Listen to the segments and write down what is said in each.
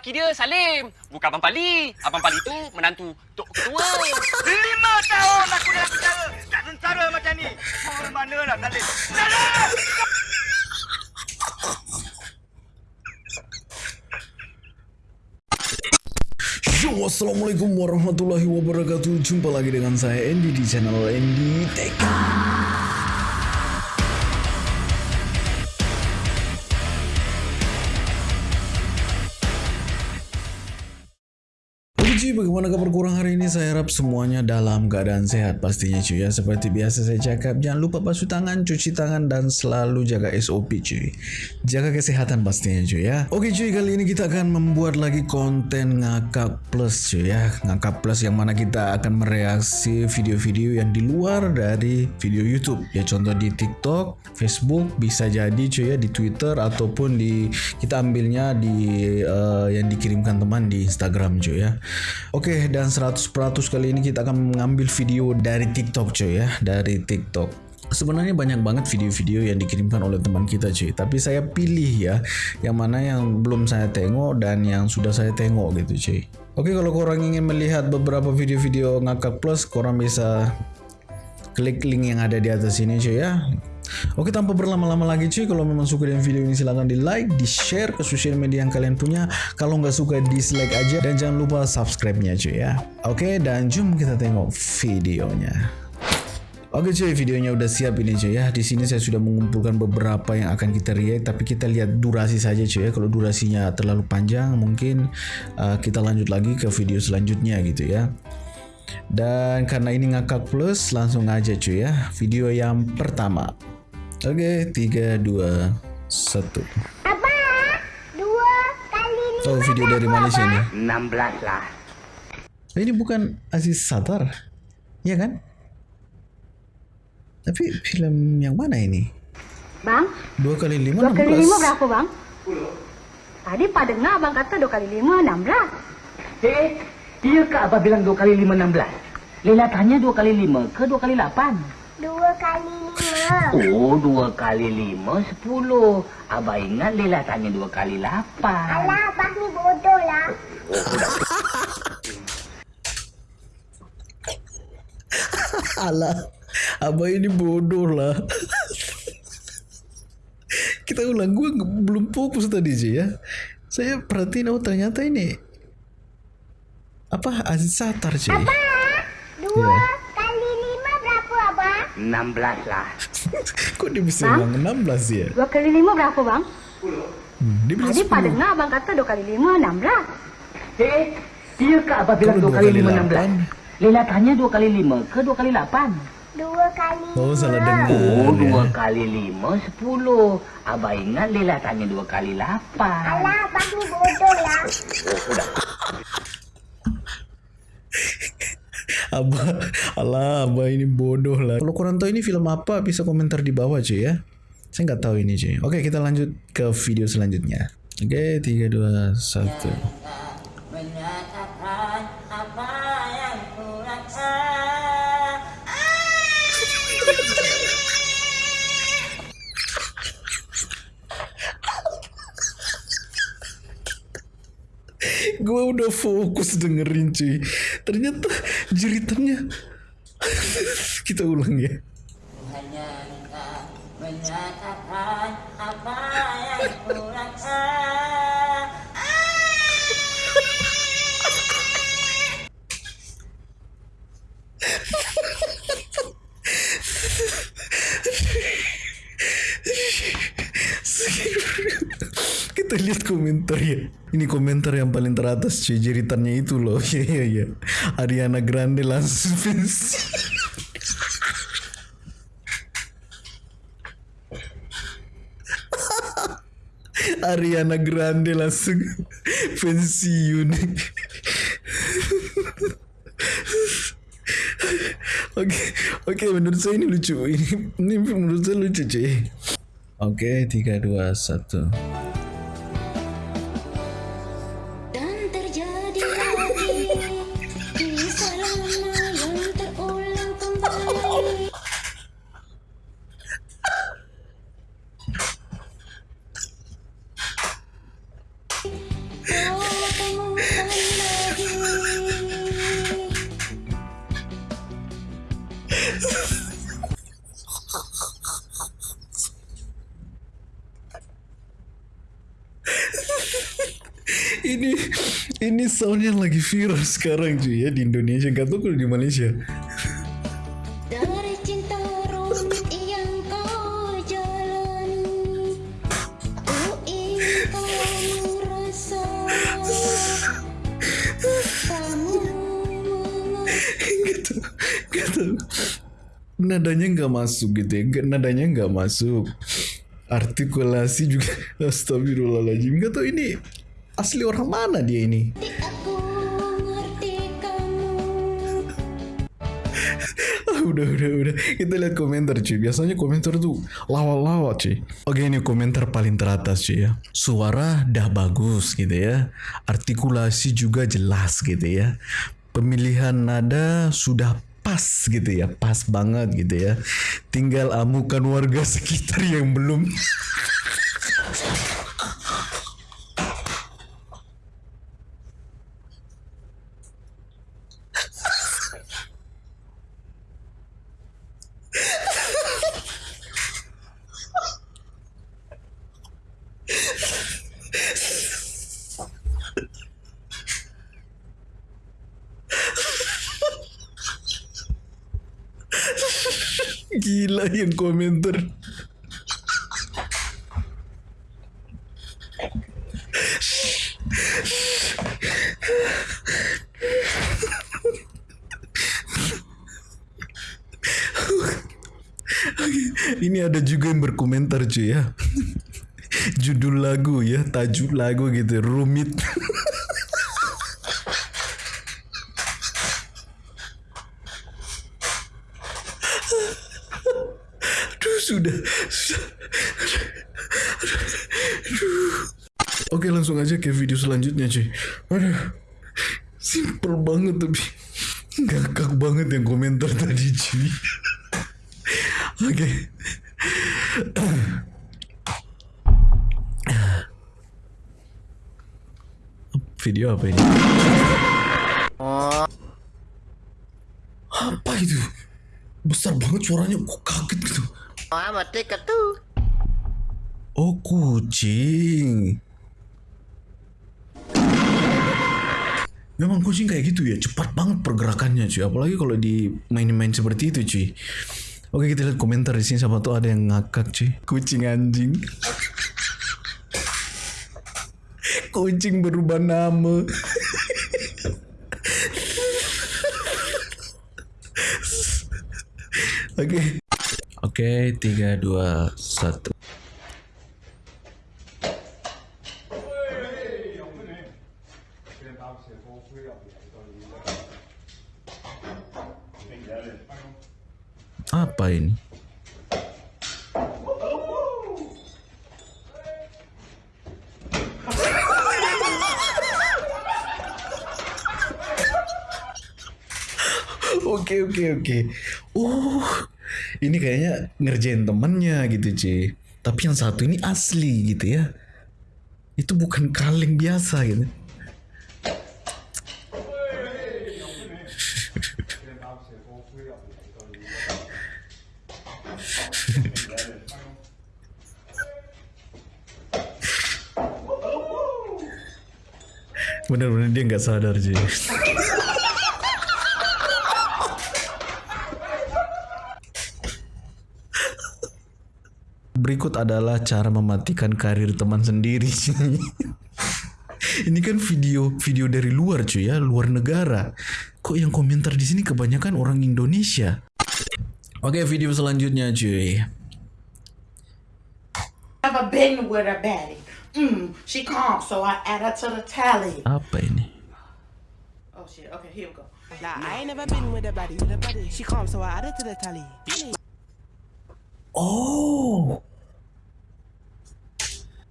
nama laki dia Salim. Bukan Abang Pali. Abang Pali tu menantu Tok Ketua. Lima tahun aku dalam penjara. Tak sengsara macam ni. Kau mana lah Salim? Salim! Yo, Assalamualaikum warahmatullahi wabarakatuh Jumpa lagi dengan saya Andy di channel Andy Tech Oke cuy, Saya harap semuanya dalam keadaan sehat pastinya cuy ya. Seperti biasa saya cakap, jangan lupa basuh tangan, cuci tangan, dan selalu jaga SOP cuy. Jaga kesehatan pastinya cuy ya. Oke cuy, kali ini kita akan membuat lagi konten ngakak plus cuy ya. Ngakak plus yang mana kita akan mereaksi video-video yang di luar dari video YouTube. Ya contoh di TikTok, Facebook, bisa jadi cuy ya di Twitter ataupun di kita ambilnya di eh, yang dikirimkan teman di Instagram cuy ya. Oke, dan 100% kali ini kita akan mengambil video dari TikTok cuy ya, dari TikTok. Sebenarnya banyak banget video-video yang dikirimkan oleh teman kita cuy, tapi saya pilih ya yang mana yang belum saya tengok dan yang sudah saya tengok gitu cuy. Oke, kalau korang ingin melihat beberapa video-video ngakak plus, korang bisa klik link yang ada di atas ini cuy ya. Oke tanpa berlama-lama lagi cuy Kalau memang suka dengan video ini silahkan di like Di share ke sosial media yang kalian punya Kalau nggak suka dislike aja Dan jangan lupa subscribe-nya cuy ya Oke dan jom kita tengok videonya Oke cuy, videonya udah siap ini cuy ya. Di sini saya sudah mengumpulkan beberapa yang akan kita react, tapi kita lihat durasi saja cuy ya. Kalau durasinya terlalu panjang, mungkin uh, kita lanjut lagi ke video selanjutnya gitu ya. Dan karena ini ngakak plus, langsung aja cuy ya. Video yang pertama. Oke, 3, 2, 1. Apa? Dua kali lima Oh, video dari Malaysia nih. 16 lah. Ini bukan Aziz Satar, ya kan? Tapi film yang mana ini? Bang, Dua kali lima, dua enam kali lima belas. berapa bang? Tadi Pak dengar abang kata dua kali lima enam belas. Eh, iya kak Abah bilang dua kali lima enam belas. Lela tanya dua kali lima ke dua kali lapan? Dua kali lima. Oh, dua kali lima sepuluh. Abah ingat Lela tanya dua kali lapan. Alah, abang ni bodoh lah. Alah, abah ini bodoh lah. Kita ulang, gue belum fokus tadi sih ya. Saya perhatiin, oh ternyata ini apa Aziz Satar cuy. Dua Iya. kali lima berapa abang? 16 lah. Kok dia bisa Hah? bilang 16 ya? Dua kali lima berapa bang? Hmm, dia bilang Tadi Pak 10. dengar abang kata dua kali lima enam belas. Eh, iya kak Abah bilang Kalau dua dua kali kali lima enam belas. lapan. Lela tanya dua kali lima ke dua kali lapan? Dua kali Oh salah lima. dengar. Oh, ya. dua kali lima sepuluh. Abah ingat Lela tanya dua kali lapan. Alah, abang ni bodoh lah. Abah, alah, abah ini bodoh lah. Kalau kurang tahu ini film apa, bisa komentar di bawah cuy ya. Saya nggak tahu ini cuy. Oke, kita lanjut ke video selanjutnya. Oke, 3, 2, 1. Gue udah fokus dengerin cuy. Ternyata jeritannya. kita ulang ya. tuh lihat komentar ya. Ini komentar yang paling teratas cuy jeritannya itu loh. Iya iya iya. Ariana Grande langsung pensi. Ariana Grande langsung pensiun. Oke, oke menurut saya ini lucu. Ini, ini menurut saya lucu cuy. Oke, tiga dua satu sound yang lagi viral sekarang cuy ya di Indonesia. Gak tahu kalau di Malaysia. Dari cinta rumit yang kau jalani Aku ingin kamu rasa Gak gak tahu. Nadanya nggak masuk gitu ya. Nadanya nggak masuk. Artikulasi juga. Astagfirullahaladzim. Gak tahu ini asli orang mana dia ini. aku ngerti kamu. Ah, udah udah udah. Kita lihat komentar cuy biasanya komentar tuh lawa-lawa cuy oke ini komentar paling teratas cuy ya. Suara dah bagus gitu ya. Artikulasi juga jelas gitu ya. Pemilihan nada sudah pas gitu ya. Pas banget gitu ya. Tinggal amukan warga sekitar yang belum gila yang komentar Ini ada juga yang berkomentar cuy ya. Judul lagu ya, tajuk lagu gitu, rumit. Aduh sudah. Aduh. Oke langsung aja ke video selanjutnya cuy. Aduh. Simple banget tapi ngakak banget yang komentar tadi cuy. Oke. Video apa ini? Apa itu? Besar banget suaranya, kok kaget gitu. Oh kucing. Memang kucing kayak gitu ya, cepat banget pergerakannya cuy. Apalagi kalau di main-main seperti itu cuy. Oke kita lihat komentar di sini sama tuh ada yang ngakak cuy. Kucing anjing. kucing berubah nama. Oke. Oke, okay, 3, 2, 1. Ngerjain temennya gitu cuy. Tapi yang satu ini asli gitu ya. Itu bukan kaleng biasa gitu. Bener-bener dia nggak sadar cuy. Berikut adalah cara mematikan karir teman sendiri. Ini kan video video dari luar cuy ya, luar negara. Kok yang komentar di sini kebanyakan orang Indonesia? Oke, video selanjutnya cuy. Never been with a baddie. Mm, she calm, so I add her to the tally. Apa ini? Oh shit. Okay, here we go. Nah, I ain't never been with a buddy, with a buddy. She calm, so I added to the tally. Oh,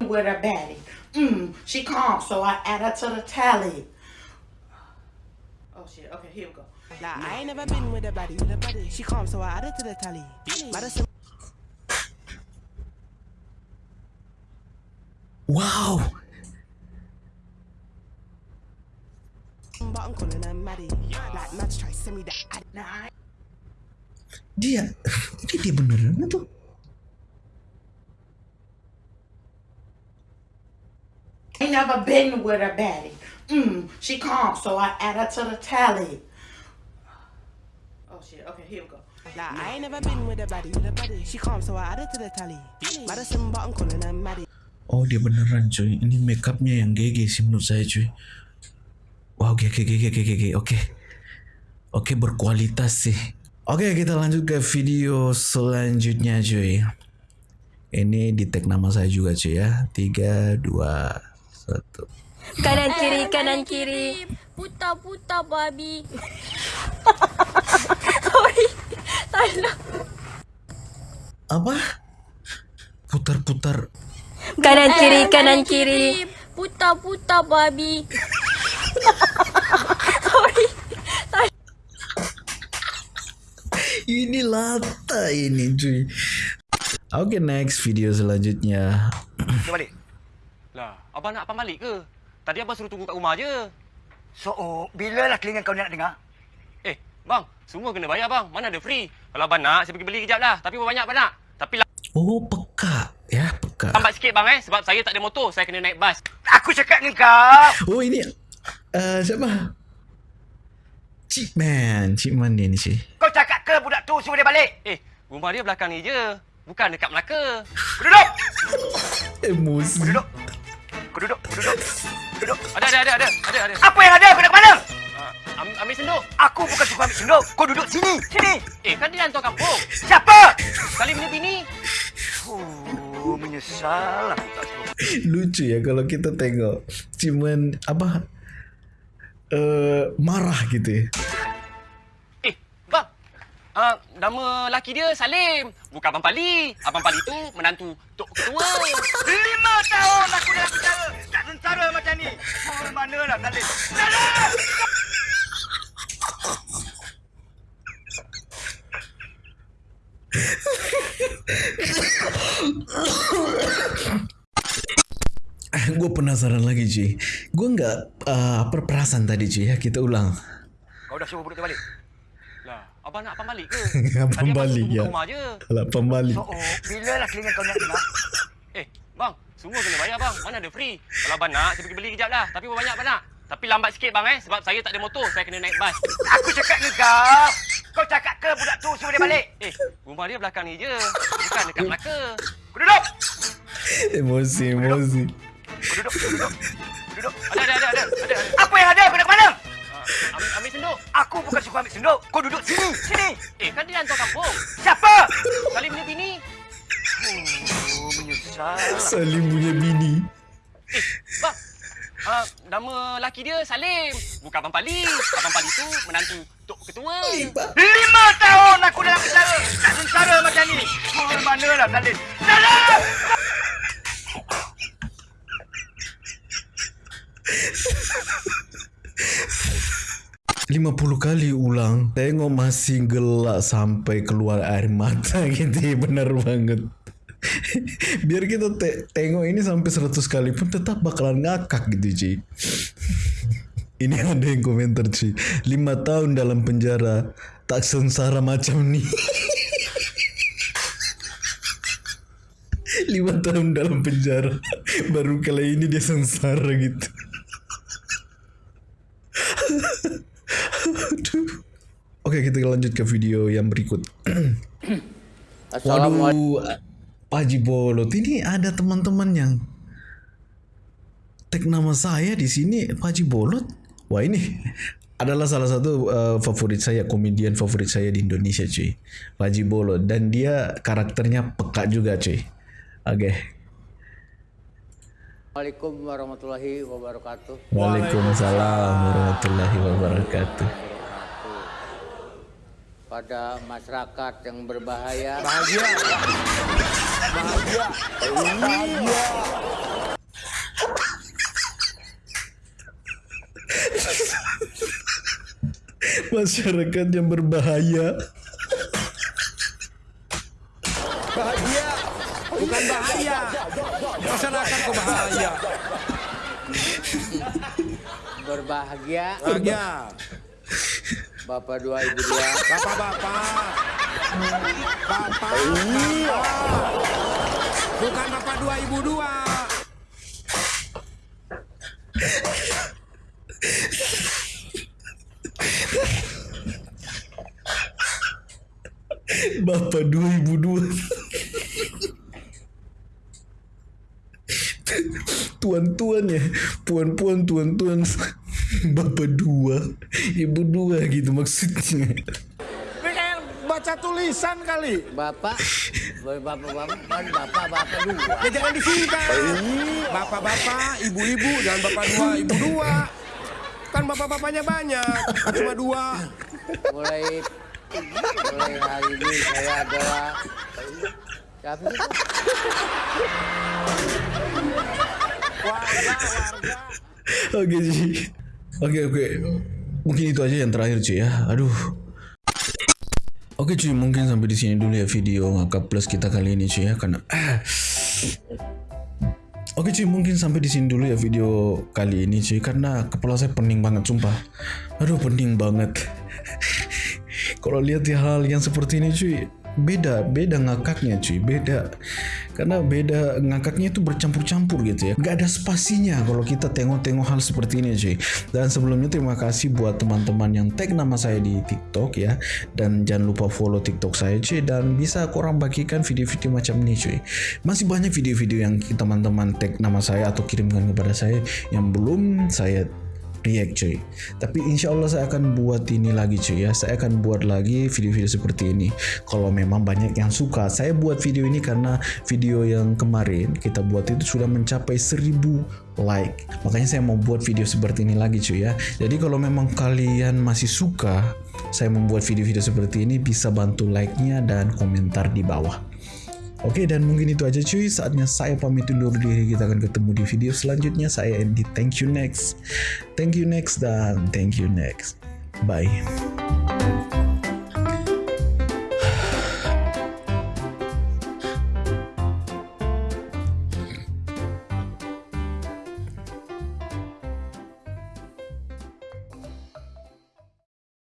With a baddie. Mm, she calm, so I add her to the tally. Oh shit. Okay, here we go. Nah, I ain't never been with a buddy, with a buddy. She calm, so I added to the tally. Madison wow. but I'm calling her Maddie. Like, Mads try send me that ad. Nah, I Dia, ini dia beneran tuh. Ain't never been with a baddie. Mm, she calm, so I add her to the tally. Oh shit. Okay, here we go. Like, I ain't never been with a baddie, with a baddie. She calm, so I added to the tally. Madison button calling her Maddie. Oh dia beneran cuy. Ini makeupnya yang GG sih menurut saya cuy. Wow GG GG GG GG. Oke. Oke berkualitas sih. Oke kita lanjut ke video selanjutnya cuy. Ini di tag nama saya juga cuy ya. 3, 2, 1. Kanan kiri kanan kiri Putar putar babi Sorry Salah Apa? Putar-putar. Kanan kiri kanan kiri Putar putar babi Sorry Ini lata ini cuy. Oke next video selanjutnya. Lah, abang nak abang balik ke? Tadi abang suruh tunggu kat rumah je. So, oh, bila lah telinga kau ni nak dengar? Eh, bang, semua kena bayar bang. Mana ada free? Kalau abang nak, saya pergi beli kejap lah. Tapi banyak abang nak? Tapi Oh peka ya peka. lambat sikit bang eh. Sebab saya tak ada motor. Saya kena naik bas. Aku cakap dengan kau. Oh ini uh, siapa? Cik Man, Cik Man ni ni cuy. Kau cakap ke budak tu suruh dia balik? Eh, rumah dia belakang ni je. Bukan dekat Melaka. Duduk. Emosi. Duduk. Kau duduk. Kau duduk. Duduk. Ada, ada, ada, ada. Ada, ada. Apa yang ada? Kau nak ke mana? Uh, am- ambil senduk. Aku bukan suka ambil sendok. Kau duduk sini. Sini. Eh, kan dia hantar kampung. Siapa? Kali punya bini. Oh, menyesal aku tak suruh. Lucu ya kalau kita tengok Cik Man apa uh, marah gitu ya. Nama laki dia Salim. Bukan Abang Pali. Abang Pali tu menantu Tok Ketua. Lima tahun aku dalam penjara. Tak sengsara macam ni. Oh, manalah Salim. Salim! Gue penasaran lagi cuy. Gue nggak uh, apa perasaan tadi cuy ya kita ulang. Kau dah suruh budak tu balik? Lah, abang nak abang balik ke? Abang Tadi balik, ya. rumah je. Alah pembalik. So, oh, bila lah telinga kau nak dengar? Eh, bang, semua kena bayar bang. Mana ada free? Kalau abang nak, saya pergi beli kejap lah. Tapi berapa banyak abang nak? Tapi lambat sikit bang eh. Sebab saya tak ada motor. Saya kena naik bas. Aku cakap dengan kau. Kau cakap ke budak tu suruh dia balik? Eh, rumah dia belakang ni je. Bukan dekat Melaka. Kau duduk. Emosi emosi. Kau duduk. Kau duduk. Kau duduk. Ada, ada, ada, ada. ada, ada. Apa yang ada? Kau nak ke mana? Ambil, ambil senduk. Aku bukan suka ambil sendok. Kau duduk sini. Sini. Eh, kan dia hantar kampung. Siapa? Kali punya bini. Oh, menyesal. Salim punya bini. Eh, bang. Uh, nama laki dia Salim. Bukan Abang Pali. Abang Pali tu menantu Tok Ketua. Lima tahun aku dalam penjara. Tak sengsara macam ni. Oh, manalah Salim. Salim! 50 kali ulang. Tengok masih gelak Sampai keluar air mata gitu Benar banget. Biar kita te- tengok ini sampai 100 kali pun Tetap bakalan ngakak gitu cuy Ini ada yang komentar cuy 5 tahun dalam penjara Tak sengsara macam ni. 5 tahun dalam penjara Baru kali ini dia sengsara gitu Aduh. Oke kita lanjut ke video yang berikut. Waduh, Pak Haji Bolot ini ada teman-teman yang tag nama saya di sini Pak Haji Bolot. Wah ini adalah salah satu uh, favorit saya, komedian favorit saya di Indonesia cuy. Pak Haji Bolot dan dia karakternya peka juga cuy. Oke. Assalamualaikum warahmatullahi wabarakatuh. Waalaikumsalam warahmatullahi wabarakatuh. Pada masyarakat yang berbahaya, Bahagia. Bahagia. Bahagia. Masyarakat yang berbahaya. Bahagia. Bukan bahaya. Masyarakat kok bahaya. berbahagia, Bahagia. Bapak dua ibu dua, Bapak-bapak. Bapak. Bukan bapak dua ibu dua. Bapak dua ibu dua. Tuan-tuan ya, puan-puan, tuan-tuan. Bapak dua, ibu dua gitu maksudnya. Ini kayak baca tulisan kali. Bapak, bapak-bapak, kan bapak-bapak dua. Ya jangan disingkat. Bapak-bapak, ibu-ibu, jangan bapak dua, ibu dua. Kan bapak-bapaknya banyak, cuma dua. Mulai mulai hari ini saya adalah siapa sih? Warga, warga. Oke cuy. Oke oke. Mungkin itu aja yang terakhir cuy ya. Aduh. Oke cuy, mungkin sampai di sini dulu ya video ngakak plus kita kali ini cuy ya karena Oke cuy, mungkin sampai di sini dulu ya video kali ini cuy karena kepala saya pening banget sumpah. Aduh, pening banget. Kalau lihat hal yang seperti ini cuy, beda beda ngakaknya cuy beda karena beda ngakaknya itu bercampur-campur gitu ya. Nggak ada spasinya kalau kita tengok-tengok hal seperti ini cuy. Dan sebelumnya terima kasih buat teman-teman yang tag nama saya di TikTok ya. Dan jangan lupa follow TikTok saya cuy. Dan bisa korang bagikan video-video macam ini cuy. Masih banyak video-video yang teman-teman tag nama saya atau kirimkan kepada saya yang belum saya react cuy. Tapi insya Allah saya akan buat ini lagi cuy ya. Saya akan buat lagi video-video seperti ini. Kalau memang banyak yang suka saya buat video ini karena video yang kemarin kita buat itu sudah mencapai 1000 like. Makanya saya mau buat video seperti ini lagi cuy ya. Jadi kalau memang kalian masih suka saya membuat video-video seperti ini bisa bantu like-nya dan komentar di bawah Oke dan mungkin itu aja cuy. Saatnya saya pamit undur diri. Kita akan ketemu di video selanjutnya. Saya Andy. Thank you next. Thank you next dan thank you next. Bye